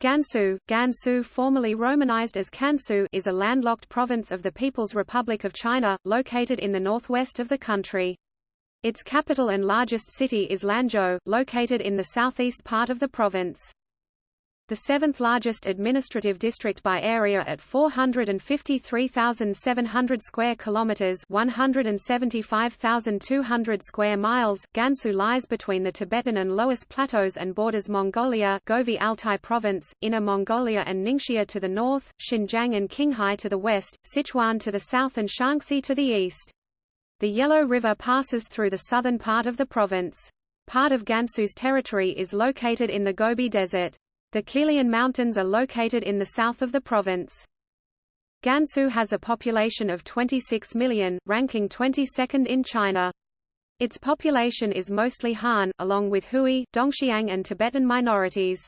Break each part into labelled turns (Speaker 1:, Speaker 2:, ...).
Speaker 1: Gansu, Gansu formerly romanized as Kansu is a landlocked province of the People's Republic of China, located in the northwest of the country. Its capital and largest city is Lanzhou, located in the southeast part of the province the seventh largest administrative district by area at 453,700 square kilometers, 175,200 square miles. Gansu lies between the Tibetan and Loess plateaus and borders Mongolia, Gobi Altai province, Inner Mongolia and Ningxia to the north, Xinjiang and Qinghai to the west, Sichuan to the south and Shaanxi to the east. The Yellow River passes through the southern part of the province. Part of Gansu's territory is located in the Gobi Desert. The Qilian Mountains are located in the south of the province. Gansu has a population of 26 million, ranking 22nd in China. Its population is mostly Han, along with Hui, Dongxiang and Tibetan minorities.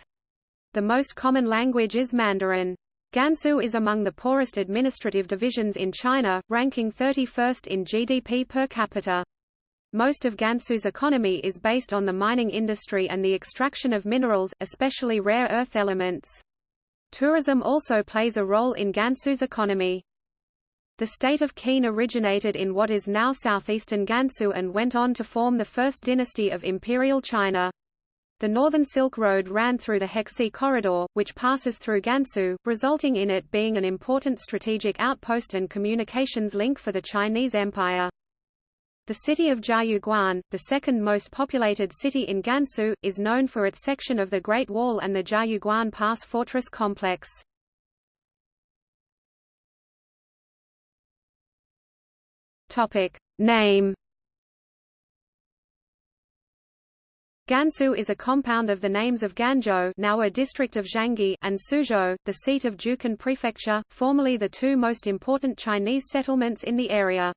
Speaker 1: The most common language is Mandarin. Gansu is among the poorest administrative divisions in China, ranking 31st in GDP per capita. Most of Gansu's economy is based on the mining industry and the extraction of minerals, especially rare earth elements. Tourism also plays a role in Gansu's economy. The state of Qin originated in what is now southeastern Gansu and went on to form the first dynasty of Imperial China. The Northern Silk Road ran through the Hexi Corridor, which passes through Gansu, resulting in it being an important strategic outpost and communications link for the Chinese Empire. The city of Jiayuguan, the second most populated city in Gansu, is known for its section of the Great Wall and the Jiayuguan Pass fortress complex. Name. Gansu is a compound of the names of Ganzhou, now a district of Jiangxi, and Suzhou, the seat of Jiuquan Prefecture, formerly the two most important Chinese settlements in the area.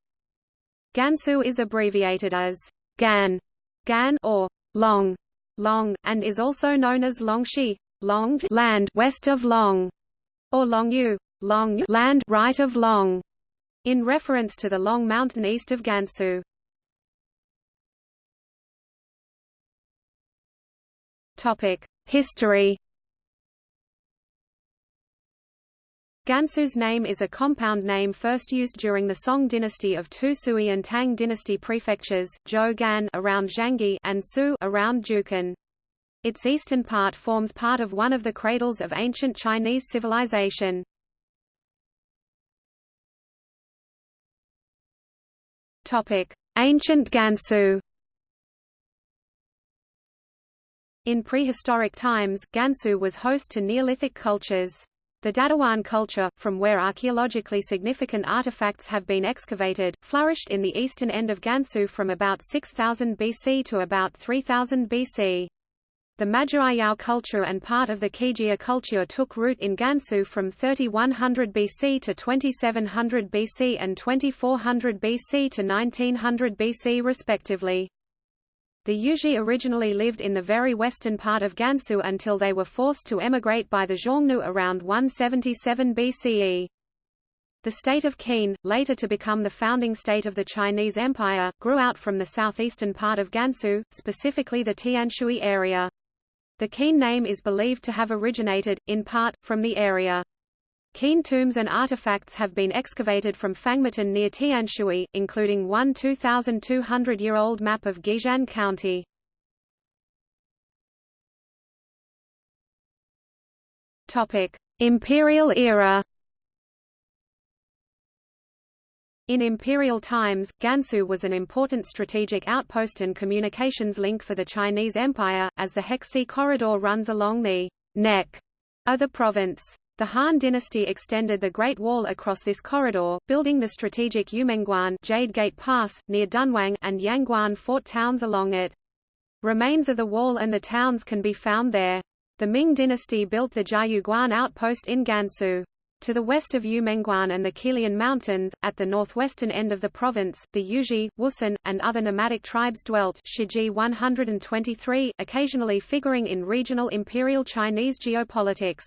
Speaker 1: Gansu is abbreviated as Gan, Gan or Long, Long, and is also known as Longxi, Long land west of Long, or Longyu, Long land right of Long, in reference to the Long Mountain east of Gansu. Topic: History Gansu's name is a compound name first used during the Song dynasty of two Sui and Tang dynasty prefectures, Zhou Gan around Jiangxi and Su around Jiuquan. Its eastern part forms part of one of the cradles of ancient Chinese civilization. Topic: Ancient Gansu In prehistoric times, Gansu was host to Neolithic cultures. The Dadiwan culture, from where archaeologically significant artifacts have been excavated, flourished in the eastern end of Gansu from about 6000 BC to about 3000 BC. The Majiayao culture and part of the Qijia culture took root in Gansu from 3100 BC to 2700 BC and 2400 BC to 1900 BC respectively. The Yuezhi originally lived in the very western part of Gansu until they were forced to emigrate by the Xiongnu around 177 BCE. The state of Qin, later to become the founding state of the Chinese Empire, grew out from the southeastern part of Gansu, specifically the Tianshui area. The Qin name is believed to have originated, in part, from the area. Qin tombs and artifacts have been excavated from Fangmatan near Tianshui, including one 2,200-year-old map of Guixian County. Imperial era In imperial times, Gansu was an important strategic outpost and communications link for the Chinese Empire, as the Hexi Corridor runs along the neck of the province. The Han dynasty extended the Great Wall across this corridor, building the strategic Yumenguan Jade Gate Pass, near Dunhuang and Yangguan fort towns along it. Remains of the wall and the towns can be found there. The Ming dynasty built the Jiayuguan outpost in Gansu. To the west of Yumenguan and the Qilian Mountains, at the northwestern end of the province, the Yuezhi, Wusun, and other nomadic tribes dwelt Shiji 123, occasionally figuring in regional imperial Chinese geopolitics.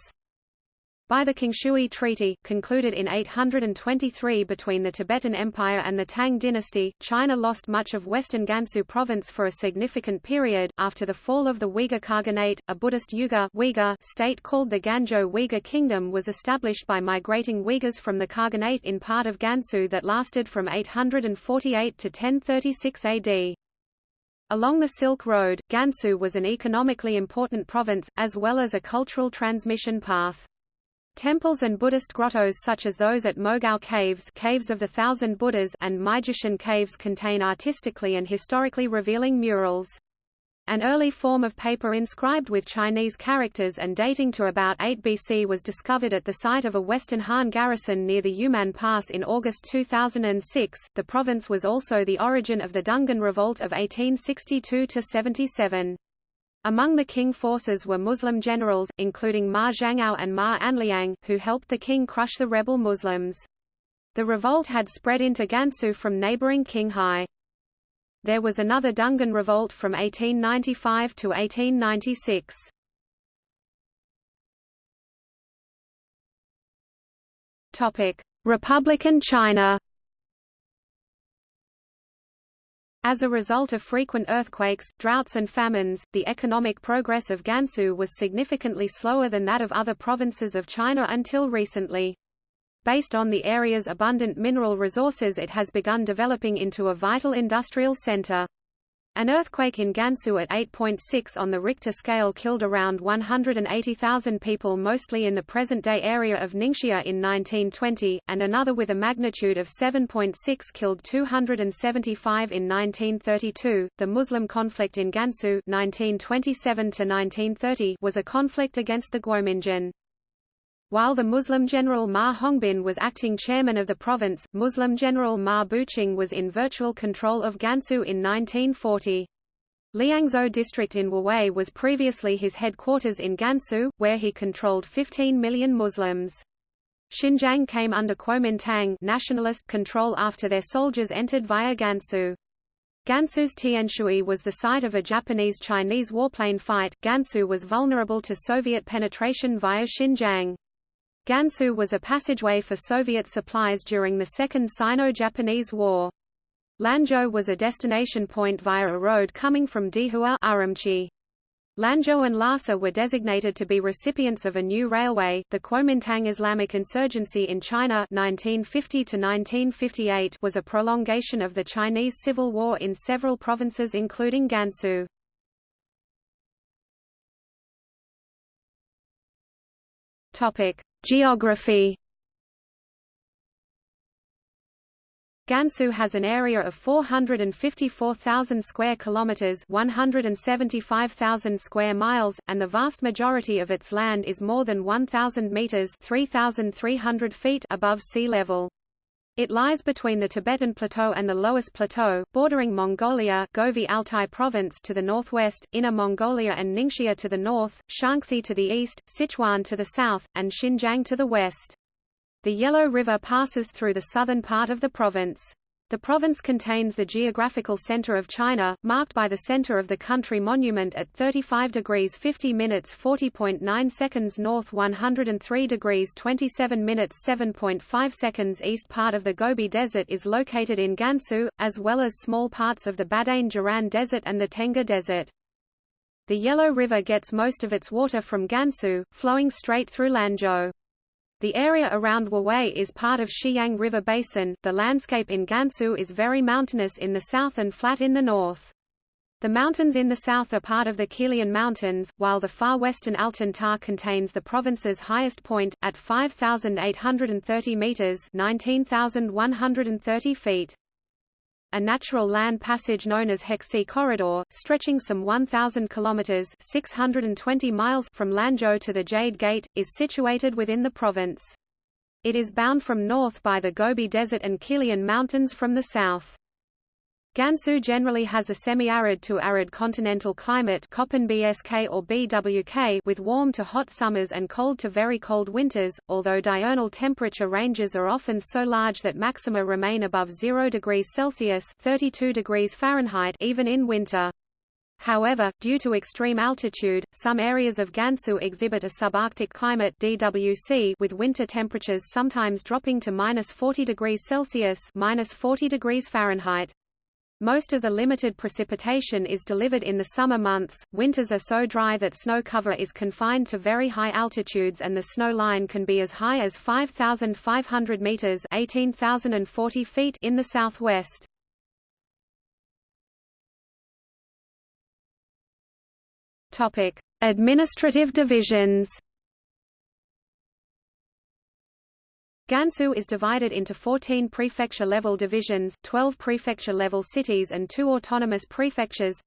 Speaker 1: By the Qingshui Treaty, concluded in 823 between the Tibetan Empire and the Tang dynasty, China lost much of western Gansu province for a significant period. After the fall of the Uyghur Khaganate, a Buddhist Uyghur state called the Ganzhou Uyghur Kingdom was established by migrating Uyghurs from the Khaganate in part of Gansu that lasted from 848 to 1036 AD. Along the Silk Road, Gansu was an economically important province, as well as a cultural transmission path. Temples and Buddhist grottos such as those at Mogao Caves, Caves of the Thousand Buddhas and Maijishan Caves contain artistically and historically revealing murals. An early form of paper inscribed with Chinese characters and dating to about 8 BC was discovered at the site of a Western Han garrison near the Yumen Pass in August 2006. The province was also the origin of the Dungan Revolt of 1862 77. Among the Qing forces were Muslim generals, including Ma Zhangao and Ma Anliang, who helped the Qing crush the rebel Muslims. The revolt had spread into Gansu from neighboring Qinghai. There was another Dungan revolt from 1895 to 1896. Republican China As a result of frequent earthquakes, droughts and famines, the economic progress of Gansu was significantly slower than that of other provinces of China until recently. Based on the area's abundant mineral resources it has begun developing into a vital industrial center. An earthquake in Gansu at 8.6 on the Richter scale killed around 180,000 people mostly in the present-day area of Ningxia in 1920, and another with a magnitude of 7.6 killed 275 in 1932. The Muslim conflict in Gansu 1927 was a conflict against the Guomindang. While the Muslim general Ma Hongbin was acting chairman of the province, Muslim general Ma Buqing was in virtual control of Gansu in 1940. Liangzhou district in Wuwei was previously his headquarters in Gansu, where he controlled 15 million Muslims. Xinjiang came under Kuomintang nationalist control after their soldiers entered via Gansu. Gansu's Tianshui was the site of a Japanese-Chinese warplane fight. Gansu was vulnerable to Soviet penetration via Xinjiang. Gansu was a passageway for Soviet supplies during the Second Sino-Japanese War. Lanzhou was a destination point via a road coming from Dihua Urumqi. Lanzhou and Lhasa were designated to be recipients of a new railway. The Kuomintang Islamic insurgency in China 1950 1958 was a prolongation of the Chinese Civil War in several provinces including Gansu. Topic: Geography Gansu has an area of 454,000 square kilometers, 175,000 square miles, and the vast majority of its land is more than 1,000 meters (3,300 feet) above sea level. It lies between the Tibetan Plateau and the Loess Plateau, bordering Mongolia Gobi Altai Province to the northwest, Inner Mongolia and Ningxia to the north, Shaanxi to the east, Sichuan to the south, and Xinjiang to the west. The Yellow River passes through the southern part of the province. The province contains the geographical center of China, marked by the center of the country monument at 35 degrees 50 minutes 40.9 seconds north 103 degrees 27 minutes 7.5 seconds east part of the Gobi Desert is located in Gansu, as well as small parts of the Badain Jaran Desert and the Tengger Desert. The Yellow River gets most of its water from Gansu, flowing straight through Lanzhou. The area around Wuwei is part of Shiyang River Basin. The landscape in Gansu is very mountainous in the south and flat in the north. The mountains in the south are part of the Qilian Mountains, while the far western Altan contains the province's highest point, at 5,830 metres 19,130 feet. A natural land passage known as Hexi Corridor, stretching some 1,000 kilometers (620 miles) from Lanzhou to the Jade Gate, is situated within the province. It is bound from north by the Gobi Desert and Qilian Mountains from the south. Gansu generally has a semi-arid to arid continental climate BSK or BWK with warm to hot summers and cold to very cold winters, although diurnal temperature ranges are often so large that maxima remain above 0 degrees Celsius 32 degrees Fahrenheit even in winter. However, due to extreme altitude, some areas of Gansu exhibit a subarctic climate DWC with winter temperatures sometimes dropping to minus 40 degrees Celsius minus 40 degrees Fahrenheit. Most of the limited precipitation is delivered in the summer months. Winters are so dry that snow cover is confined to very high altitudes and the snow line can be as high as 5,500 meters (18,040 feet) in the southwest. Topic: Administrative divisions. Gansu is divided into 14 prefecture-level divisions, 12 prefecture-level cities and two autonomous prefectures.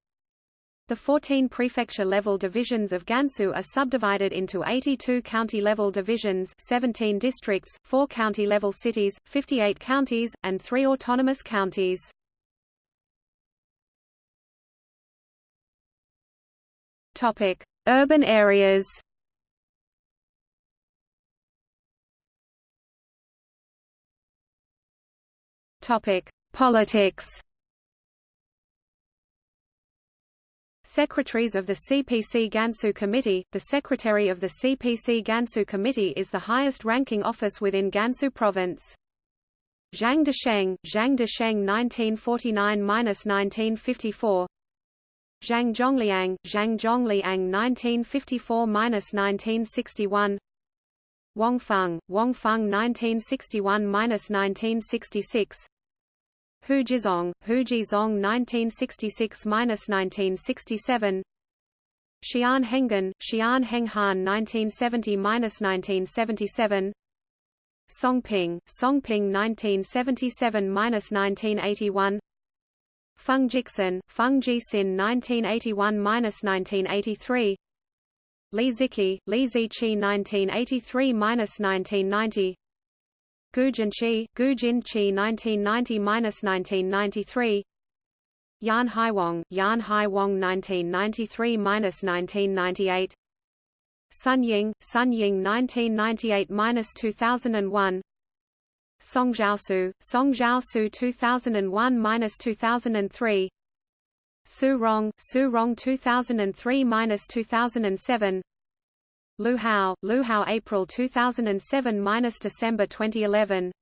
Speaker 1: The 14 prefecture-level divisions of Gansu are subdivided into 82 county-level divisions 17 districts, 4 county-level cities, 58 counties, and 3 autonomous counties. Urban areas Topic: Politics. Secretaries of the CPC Gansu Committee The Secretary of the CPC Gansu Committee is the highest-ranking office within Gansu Province. Zhang Desheng, Zhang Desheng 1949–1954 Zhang Zhongliang, Zhang Zhongliang 1954–1961 Wang Feng, Wang Feng 1961–1966 Hu Jizong, Hu Jizong 1966–1967 Xian Henghan, Xian Henghan 1970–1977 Songping, Songping 1977–1981 Feng Jixin, Feng Jixin 1981–1983 Li Ziqi, Li Ziqi 1983–1990 Gu Jinqi, Gu Jinqi 1990–1993 Yan Haiwang, Yan Haiwang 1993–1998 Sun Ying, Sun Ying 1998–2001 Song Jiaosu, Song Jiaosu 2001–2003 Su Rong, Su Rong 2003–2007 Lu Hao, Lu Hao April 2007–December 2011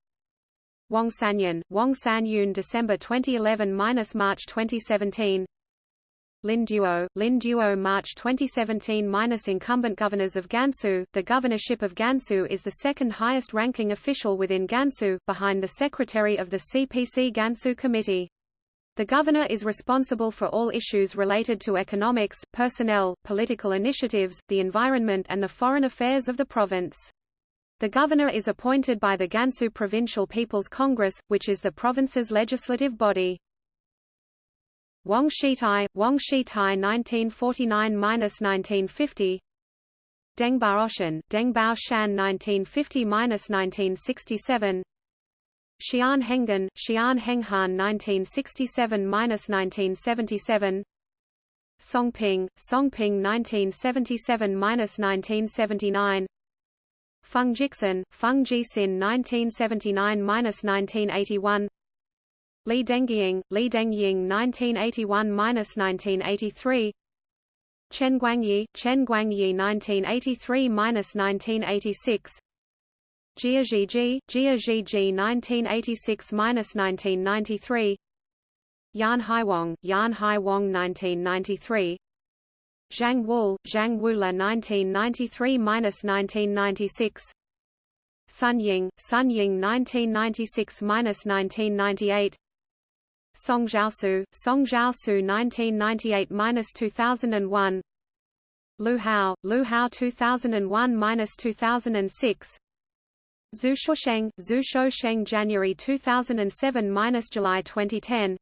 Speaker 1: Wang Sanyun, Wang Sanyun December 2011–March 2017 Lin Duo, Lin Duo March 2017 Incumbent governors of Gansu The governorship of Gansu is the second highest ranking official within Gansu, behind the secretary of the CPC Gansu Committee. The governor is responsible for all issues related to economics, personnel, political initiatives, the environment and the foreign affairs of the province. The governor is appointed by the Gansu Provincial People's Congress, which is the province's legislative body. Wang Shitai, Wang Shitai 1949–1950 Deng Baoshan, Deng Baoshan 1950–1967 Xian Henghan, Xian Henghan 1967–1977 Songping, Songping 1977–1979 Feng Jixin, Feng Jixin 1979–1981 Li Dengying, Li Dengying 1981–1983 Chen Guangyi, Chen Guangyi 1983–1986 Jia Zhiji 1986–1993 Yan Haiwang, Yan Haiwang 1993 Zhang Wu, Zhang Wula 1993–1996 Sun Ying, Sun Ying 1996–1998 Song Jiaosu, Song Jiaosu 1998–2001 Lu Hao, Lu Hao 2001–2006 Zhu Shuosheng, Zhu Shuosheng January 2007–July 2010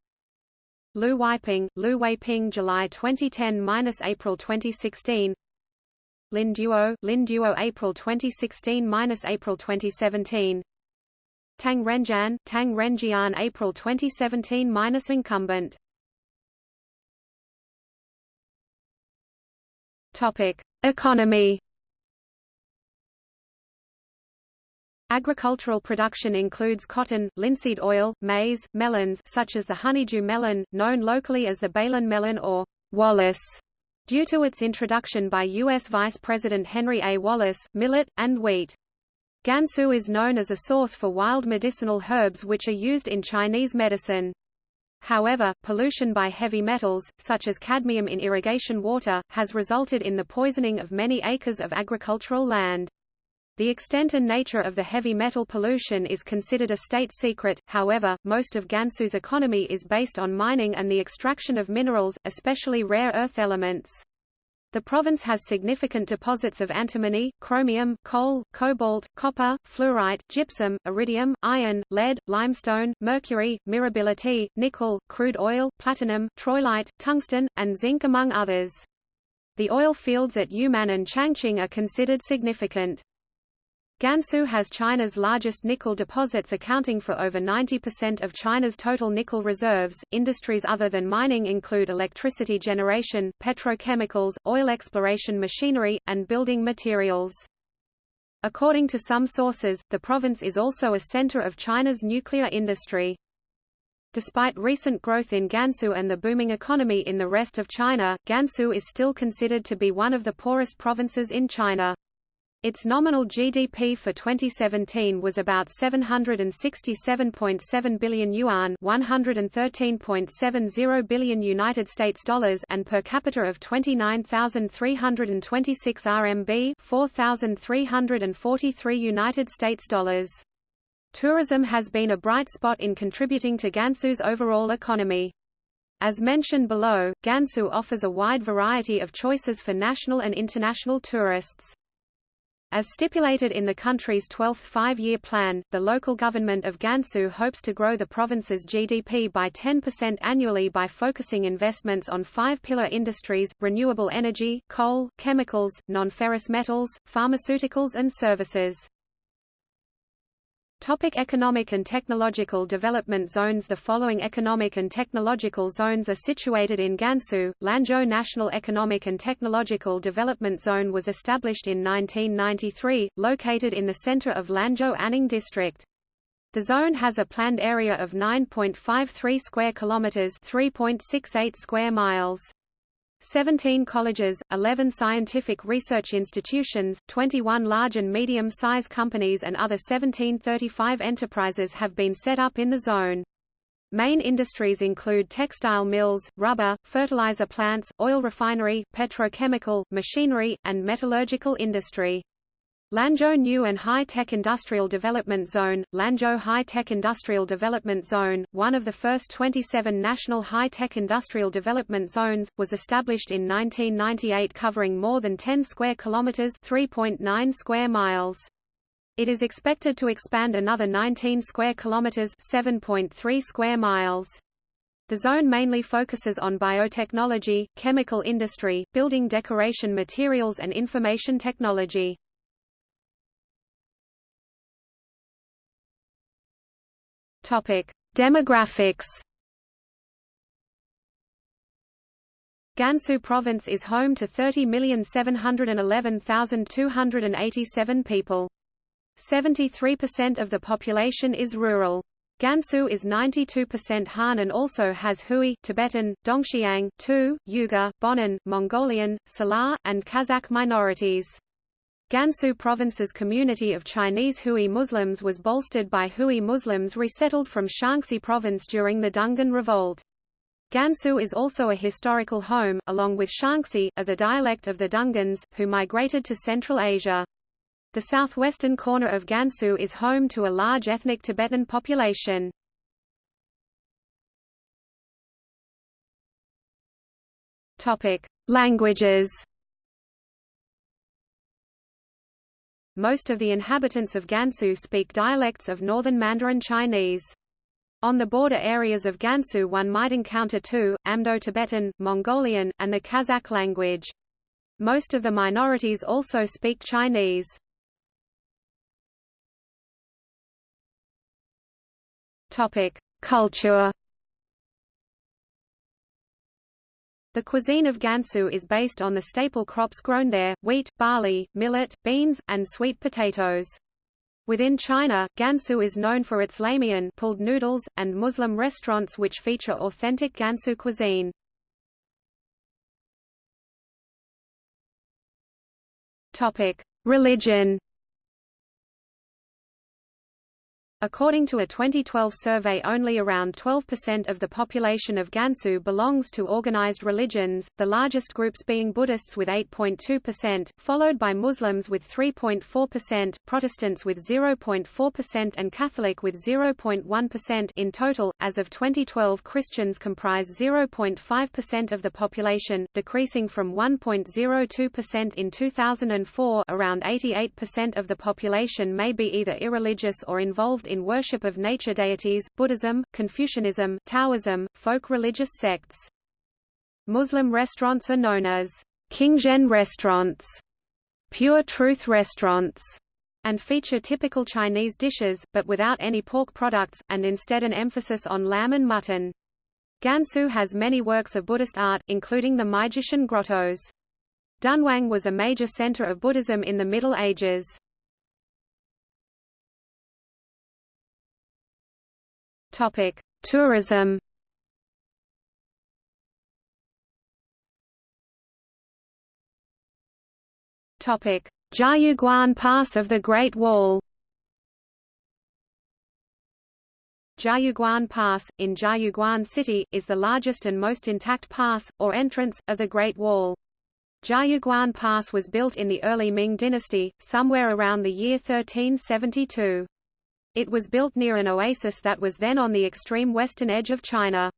Speaker 1: Lu Weiping, Lu Weiping July 2010–April 2016 Lin Duo, Lin Duo April 2016–April 2017 Tang Renjian, Tang Renjian April 2017–incumbent Topic: Economy Agricultural production includes cotton, linseed oil, maize, melons such as the honeydew melon, known locally as the Bailan melon or Wallace due to its introduction by U.S. Vice President Henry A. Wallace, millet, and wheat. Gansu is known as a source for wild medicinal herbs which are used in Chinese medicine. However, pollution by heavy metals, such as cadmium in irrigation water, has resulted in the poisoning of many acres of agricultural land. The extent and nature of the heavy metal pollution is considered a state secret, however, most of Gansu's economy is based on mining and the extraction of minerals, especially rare earth elements. The province has significant deposits of antimony, chromium, coal, cobalt, copper, fluorite, gypsum, iridium, iron, lead, limestone, mercury, mirabilite, nickel, crude oil, platinum, troilite, tungsten, and zinc among others. The oil fields at Yumen and Changqing are considered significant. Gansu has China's largest nickel deposits accounting for over 90% of China's total nickel reserves. Industries other than mining include electricity generation, petrochemicals, oil exploration machinery, and building materials. According to some sources, the province is also a center of China's nuclear industry. Despite recent growth in Gansu and the booming economy in the rest of China, Gansu is still considered to be one of the poorest provinces in China. Its nominal GDP for 2017 was about 767.7 billion yuan, 113.70 billion United States dollars, and per capita of 29,326 RMB, 4,343 United States dollars. Tourism has been a bright spot in contributing to Gansu's overall economy. As mentioned below, Gansu offers a wide variety of choices for national and international tourists. As stipulated in the country's 12th five-year plan, the local government of Gansu hopes to grow the province's GDP by 10% annually by focusing investments on five pillar industries, renewable energy, coal, chemicals, non-ferrous metals, pharmaceuticals and services. Topic economic and technological development zones The following economic and technological zones are situated in Gansu. Lanzhou National Economic and Technological Development Zone was established in 1993, located in the center of Lanzhou Anning District. The zone has a planned area of 9.53 square kilometers, 3.68 square miles. 17 colleges, 11 scientific research institutions, 21 large and medium-size companies and other 1735 enterprises have been set up in the zone. Main industries include textile mills, rubber, fertilizer plants, oil refinery, petrochemical, machinery, and metallurgical industry. Lanzhou New and High Tech Industrial Development Zone, Lanzhou High Tech Industrial Development Zone, one of the first 27 national high-tech industrial development zones, was established in 1998 covering more than 10 square kilometers, 3.9 square miles. It is expected to expand another 19 square kilometers, 7.3 square miles. The zone mainly focuses on biotechnology, chemical industry, building decoration materials and information technology.
Speaker 2: Topic: Demographics.
Speaker 1: Gansu Province is home to 30,711,287 people. 73% of the population is rural. Gansu is 92% Han and also has Hui Tibetan, Dongxiang, Tu, Uyghur, Bonan, Mongolian, Salar, and Kazakh minorities. Gansu Province's community of Chinese Hui Muslims was bolstered by Hui Muslims resettled from Shaanxi Province during the Dungan Revolt. Gansu is also a historical home, along with Shaanxi, of the dialect of the Dungans, who migrated to Central Asia. The southwestern corner of Gansu is home to a large ethnic Tibetan population.
Speaker 2: Languages
Speaker 1: most of the inhabitants of Gansu speak dialects of northern Mandarin Chinese. On the border areas of Gansu one might encounter Tu, Amdo-Tibetan, Mongolian, and the Kazakh language. Most of the minorities also speak Chinese.
Speaker 2: Culture
Speaker 1: The cuisine of Gansu is based on the staple crops grown there, wheat, barley, millet, beans, and sweet potatoes. Within China, Gansu is known for its lamian pulled noodles, and Muslim restaurants which feature authentic Gansu cuisine. Religion According to a 2012 survey only around 12% of the population of Gansu belongs to organized religions, the largest groups being Buddhists with 8.2%, followed by Muslims with 3.4%, Protestants with 0.4% and Catholic with 0.1% in total. As of 2012 Christians comprise 0.5% of the population, decreasing from 1.02% in 2004 around 88% of the population may be either irreligious or involved in worship of nature deities, Buddhism, Confucianism, Taoism, folk religious sects. Muslim restaurants are known as Qingzhen restaurants, pure truth restaurants, and feature typical Chinese dishes, but without any pork products, and instead an emphasis on lamb and mutton. Gansu has many works of Buddhist art, including the Maijishan grottos. Dunhuang was a major center of Buddhism in the Middle Ages. Topic: Tourism. Topic: Jiayuguan Pass of the Great Wall. Jiayuguan Pass, in Jiayuguan City, is the largest and most intact pass, or entrance, of the Great Wall. Jiayuguan Pass was built in the early Ming dynasty, somewhere around the year 1372. It was built near an oasis that was then on the extreme western edge of China.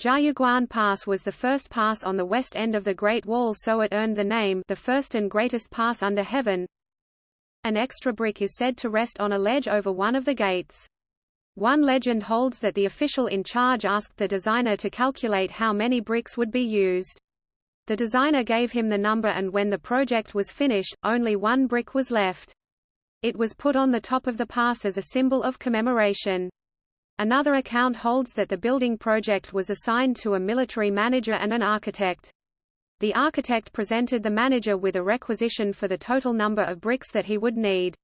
Speaker 1: Jiayuguan Pass was the first pass on the west end of the Great Wall so it earned the name the first and greatest pass under heaven. An extra brick is said to rest on a ledge over one of the gates. One legend holds that the official in charge asked the designer to calculate how many bricks would be used. The designer gave him the number and when the project was finished, only one brick was left. It was put on the top of the pass as a symbol of commemoration. Another account holds that the building project was assigned to a military manager and an architect. The architect presented the manager with a requisition for the total number of bricks that he would need.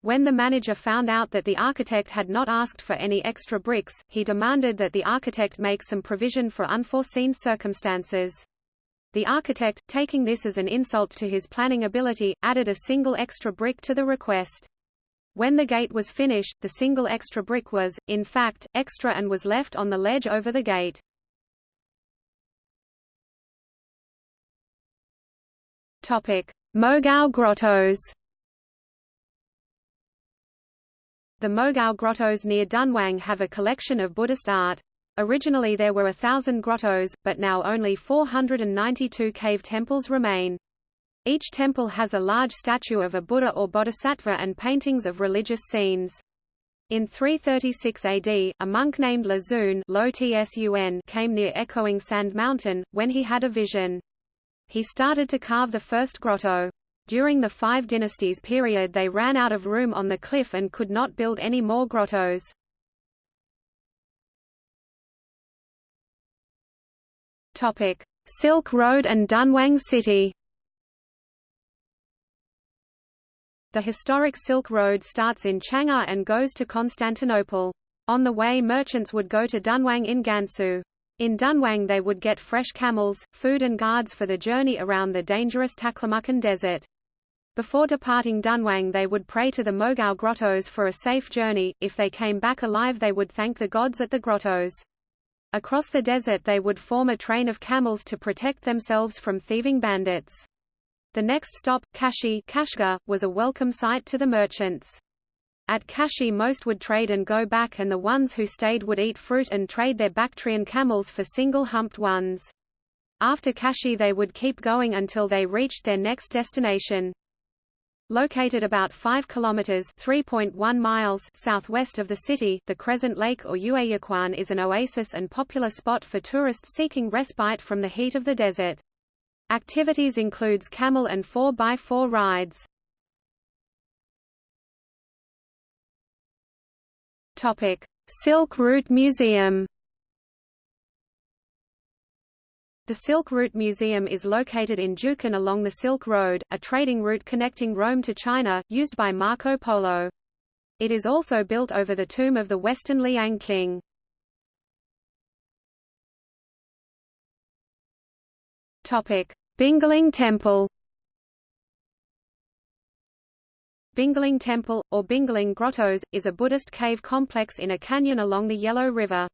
Speaker 1: When the manager found out that the architect had not asked for any extra bricks, he demanded that the architect make some provision for unforeseen circumstances. The architect, taking this as an insult to his planning ability, added a single extra brick to the request. When the gate was finished, the single extra brick was, in fact, extra and was left on the ledge over the gate. Topic: Mogao Grottos The Mogao Grottos near Dunhuang have a collection of Buddhist art. Originally there were a thousand grottos, but now only 492 cave temples remain. Each temple has a large statue of a Buddha or Bodhisattva and paintings of religious scenes. In 336 AD, a monk named Lazun came near Echoing Sand Mountain, when he had a vision. He started to carve the first grotto. During the Five Dynasties period they ran out of room on the cliff and could not build any more grottos. Silk Road and Dunhuang City. The historic Silk Road starts in Chang'an and goes to Constantinople. On the way merchants would go to Dunhuang in Gansu. In Dunhuang they would get fresh camels, food and guards for the journey around the dangerous Taklamakan Desert. Before departing Dunhuang they would pray to the Mogao grottos for a safe journey, if they came back alive they would thank the gods at the grottos. Across the desert they would form a train of camels to protect themselves from thieving bandits. The next stop, Kashi Kashgar, was a welcome sight to the merchants. At Kashi most would trade and go back and the ones who stayed would eat fruit and trade their Bactrian camels for single-humped ones. After Kashi they would keep going until they reached their next destination. Located about 5 kilometers (3.1 miles) southwest of the city, the Crescent Lake or Yueyuquan is an oasis and popular spot for tourists seeking respite from the heat of the desert. Activities includes camel and 4x4 rides. Topic: Silk Route Museum The Silk Route Museum is located in Jiuquan along the Silk Road, a trading route connecting Rome to China, used by Marco Polo. It is also built over the tomb of the Western Liang king. Bingling Temple Bingling Temple, or Bingling Grottos, is a Buddhist cave complex in a canyon along the Yellow River.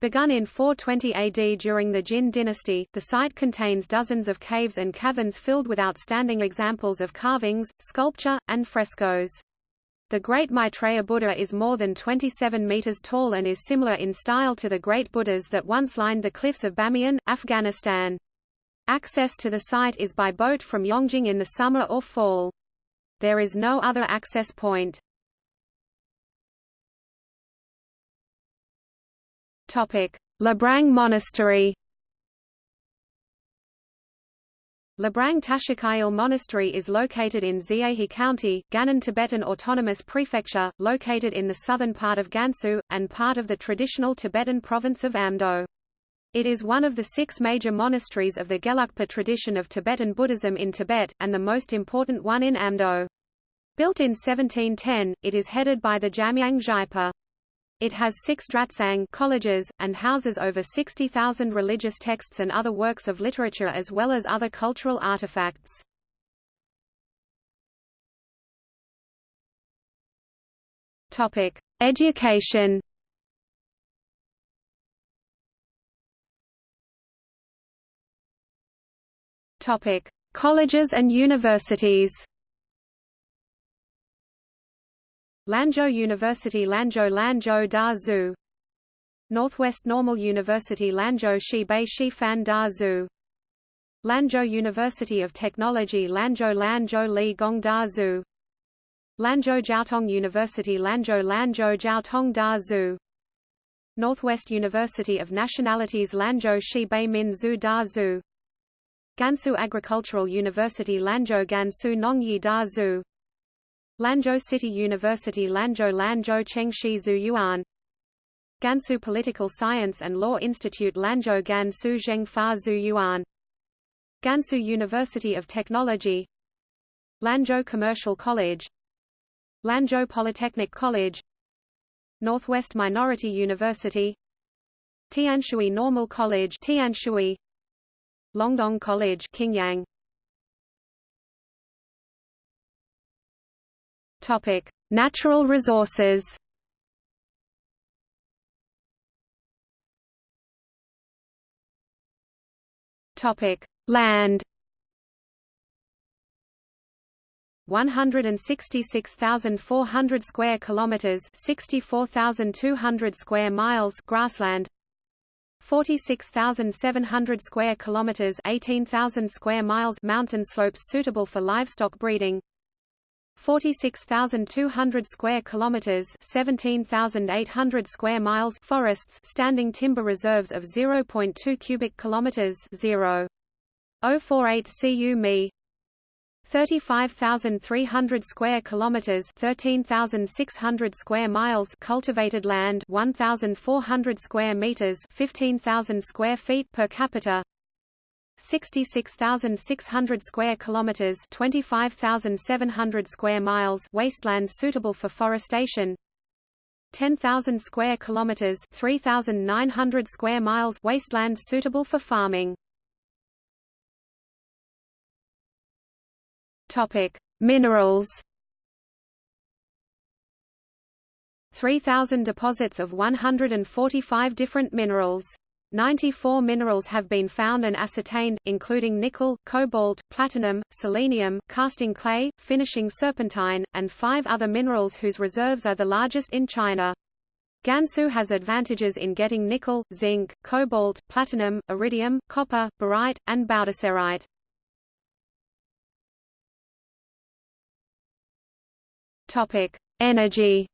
Speaker 1: Begun in 420 AD during the Jin dynasty, the site contains dozens of caves and caverns filled with outstanding examples of carvings, sculpture, and frescoes. The Great Maitreya Buddha is more than 27 meters tall and is similar in style to the Great Buddhas that once lined the cliffs of Bamiyan, Afghanistan. Access to the site is by boat from Yongjing in the summer or fall. There is no other access point. Labrang Monastery. Labrang Tashikyil Monastery is located in Xiahe County, Gannan Tibetan Autonomous Prefecture, located in the southern part of Gansu, and part of the traditional Tibetan province of Amdo. It is one of the six major monasteries of the Gelugpa tradition of Tibetan Buddhism in Tibet, and the most important one in Amdo. Built in 1710, it is headed by the Jamyang Gyalpa. It has six dratsang colleges, and houses over 60,000 religious texts and other works of literature as well as other cultural artifacts. Topic: Education Topic: Colleges and universities Lanzhou University Lanzhou Lanzhou Da Zhu. Northwest Normal University Lanzhou Shibei Shifan Da Zhu. Lanzhou University of Technology Lanzhou Lanzhou Li Gong Da Zhu. Lanzhou Jiaotong University Lanzhou Lanzhou Jiaotong Da Zhu. Northwest University of Nationalities Lanzhou Shibei Min Zhu Da Zhu. Gansu Agricultural University Lanzhou Gansu Nongyi Da Zhu Lanzhou City University Lanzhou Lanzhou Chengshi Yuan. Gansu Political Science and Law Institute Lanzhou Gansu Zhengfa Yuan. Gansu University of Technology. Lanzhou Commercial College. Lanzhou Polytechnic College. Northwest Minority University. Tianshui Normal College Tianshui. Longdong College Qingyang Topic: Natural resources. Topic: Land. 166,400 square kilometers, 64,200 square miles grassland. 46,700 square kilometers, 18,000 square miles mountain slopes suitable for livestock breeding. 46,200 square kilometers, 17,800 square miles forests, standing timber reserves of 0.2 cubic kilometers, 0.048 cu mi. 35,300 square kilometers, 13,600 square miles cultivated land, 1,400 square meters, 15,000 square feet per capita. 66,600 square kilometers, 25,700 square miles wasteland suitable for forestation. 10,000 square kilometers, 3,900 square miles wasteland suitable for farming. Topic: Minerals. 3,000 deposits of 145 different minerals. 94 minerals have been found and ascertained, including nickel, cobalt, platinum, selenium, casting clay, finishing serpentine, and five other minerals whose reserves are the largest in China. Gansu has advantages in getting nickel, zinc, cobalt, platinum, iridium, copper, barite, and baudiserite. Energy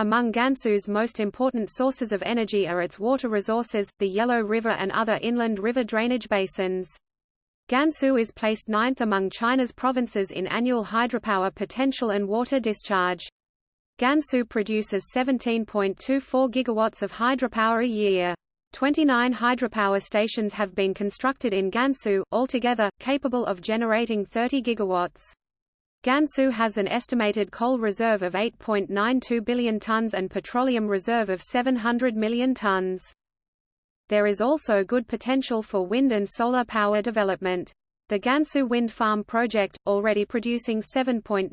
Speaker 1: Among Gansu's most important sources of energy are its water resources, the Yellow River and other inland river drainage basins. Gansu is placed ninth among China's provinces in annual hydropower potential and water discharge. Gansu produces 17.24 gigawatts of hydropower a year. 29 hydropower stations have been constructed in Gansu, altogether, capable of generating 30 gigawatts. Gansu has an estimated coal reserve of 8.92 billion tons and petroleum reserve of 700 million tons. There is also good potential for wind and solar power development. The Gansu Wind Farm project, already producing 7.965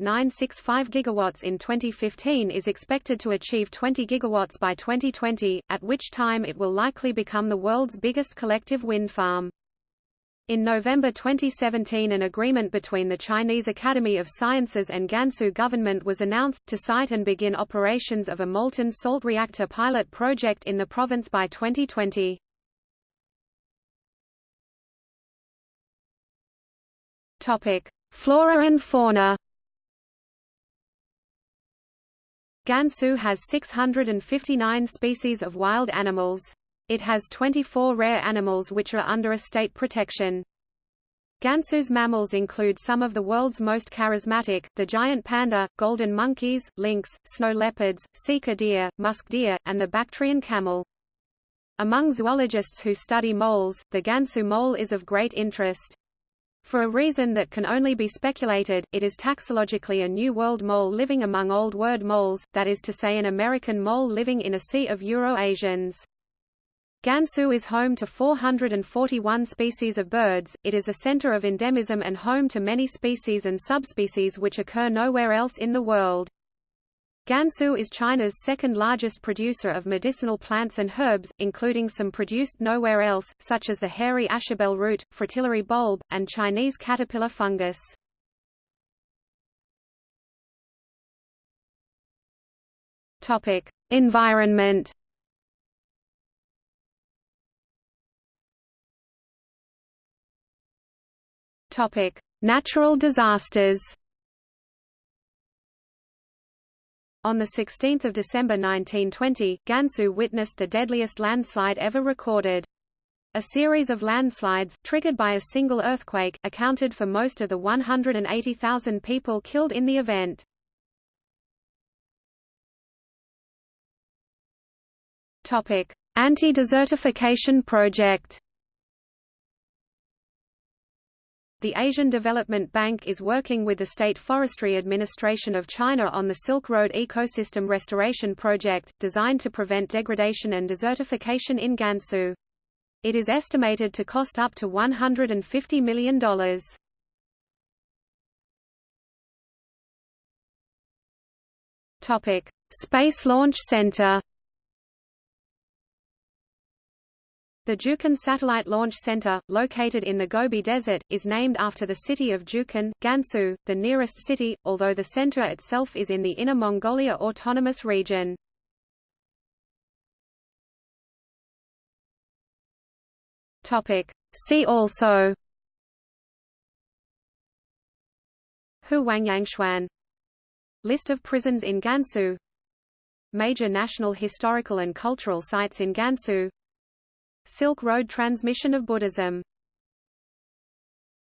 Speaker 1: gigawatts in 2015 is expected to achieve 20 gigawatts by 2020, at which time it will likely become the world's biggest collective wind farm. In November 2017 an agreement between the Chinese Academy of Sciences and Gansu government was announced, to site and begin operations of a molten salt reactor pilot project in the province by 2020.
Speaker 2: Topic: Flora and fauna.
Speaker 1: Gansu has 659 species of wild animals. It has 24 rare animals which are under a state protection. Gansu's mammals include some of the world's most charismatic, the giant panda, golden monkeys, lynx, snow leopards, sika deer, musk deer, and the Bactrian camel. Among zoologists who study moles, the Gansu mole is of great interest. For a reason that can only be speculated, it is taxologically a New World mole living among Old World moles, that is to say an American mole living in a sea of Euro-Asians. Gansu is home to 441 species of birds, it is a center of endemism and home to many species and subspecies which occur nowhere else in the world. Gansu is China's second largest producer of medicinal plants and herbs, including some produced nowhere else, such as the hairy asiabell root, fritillary bulb, and Chinese caterpillar fungus.
Speaker 2: Environment.
Speaker 1: Topic: Natural disasters. On 16 December 1920, Gansu witnessed the deadliest landslide ever recorded. A series of landslides, triggered by a single earthquake, accounted for most of the 180,000 people killed in the event.
Speaker 2: Anti-desertification project
Speaker 1: The Asian Development Bank is working with the State Forestry Administration of China on the Silk Road Ecosystem Restoration Project, designed to prevent degradation and desertification in Gansu. It is estimated to cost up to $150 million.
Speaker 2: Space Launch Center
Speaker 1: The Jiuquan Satellite Launch Center, located in the Gobi Desert, is named after the city of Jiuquan, Gansu, the nearest city, although the center itself is in the Inner Mongolia Autonomous Region.
Speaker 2: See also
Speaker 1: Huangyangchuan List of prisons in Gansu. Major national historical and cultural sites in Gansu Silk Road transmission of Buddhism